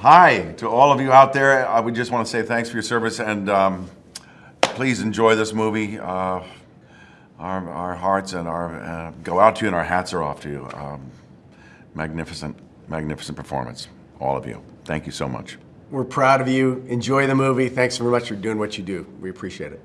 Hi to all of you out there. I would just want to say thanks for your service and um, please enjoy this movie. Uh, our, our hearts and our uh, go out to you and our hats are off to you. Um, magnificent, magnificent performance, all of you. Thank you so much. We're proud of you. Enjoy the movie. Thanks very much for doing what you do. We appreciate it.